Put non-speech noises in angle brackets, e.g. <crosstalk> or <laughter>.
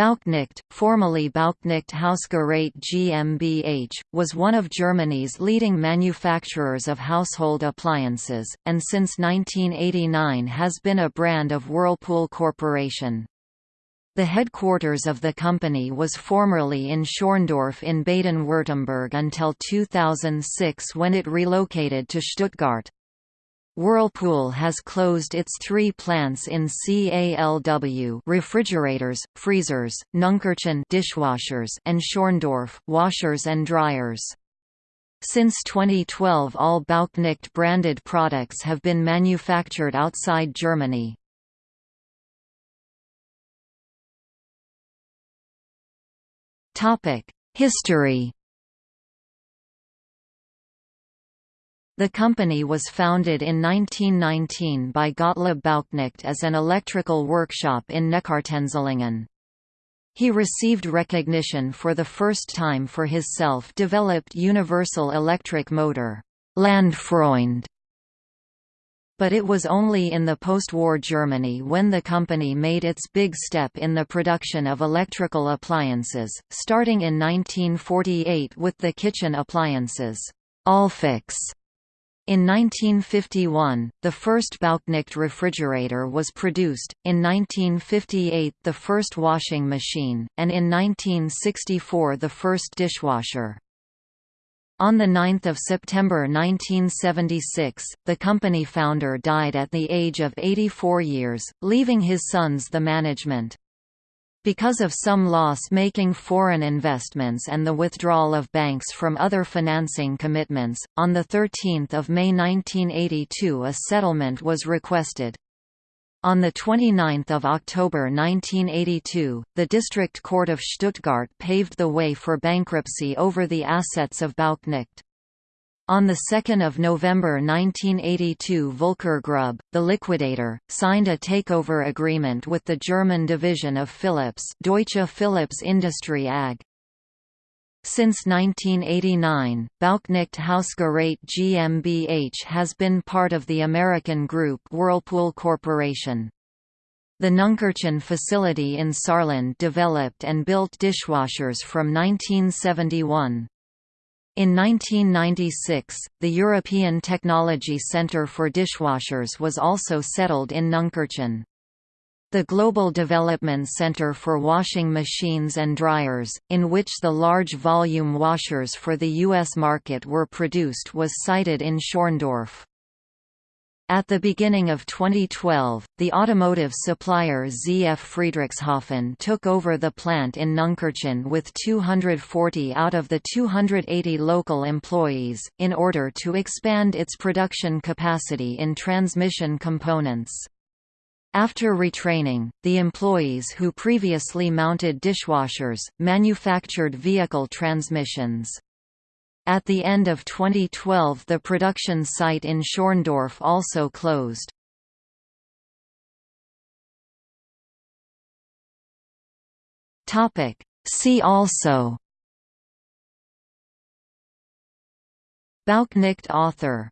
Bauknecht, formerly Bauknecht Hausgerät GmbH, was one of Germany's leading manufacturers of household appliances, and since 1989 has been a brand of Whirlpool Corporation. The headquarters of the company was formerly in Schorndorf in Baden-Württemberg until 2006 when it relocated to Stuttgart. Whirlpool has closed its three plants in CALW <laughs> refrigerators, freezers, Nunkirchen dishwashers and Schorndorf washers and dryers. Since 2012 all Bauknecht branded products have been manufactured outside Germany. History The company was founded in 1919 by Gottlieb Bauknecht as an electrical workshop in Neckartenzlingen. He received recognition for the first time for his self-developed universal electric motor, Landfreund. But it was only in the post-war Germany when the company made its big step in the production of electrical appliances, starting in 1948 with the kitchen appliances, Allfix in 1951, the first Bauknecht refrigerator was produced, in 1958 the first washing machine, and in 1964 the first dishwasher. On 9 September 1976, the company founder died at the age of 84 years, leaving his sons the management. Because of some loss-making foreign investments and the withdrawal of banks from other financing commitments, on 13 May 1982 a settlement was requested. On 29 October 1982, the District Court of Stuttgart paved the way for bankruptcy over the assets of Bauknecht. On 2 November 1982 Volker Grub, the liquidator, signed a takeover agreement with the German division of Philips Deutsche Philips Industrie AG. Since 1989, Bauknecht Hausgerät GmbH has been part of the American group Whirlpool Corporation. The Nunkirchen facility in Saarland developed and built dishwashers from 1971. In 1996, the European Technology Centre for Dishwashers was also settled in Nunkirchen. The Global Development Center for Washing Machines and Dryers, in which the large volume washers for the U.S. market were produced was sited in Schorndorf. At the beginning of 2012, the automotive supplier ZF Friedrichshafen took over the plant in Nunkirchen with 240 out of the 280 local employees, in order to expand its production capacity in transmission components. After retraining, the employees who previously mounted dishwashers, manufactured vehicle transmissions. At the end of 2012 the production site in Schorndorf also closed. See also Bauknecht author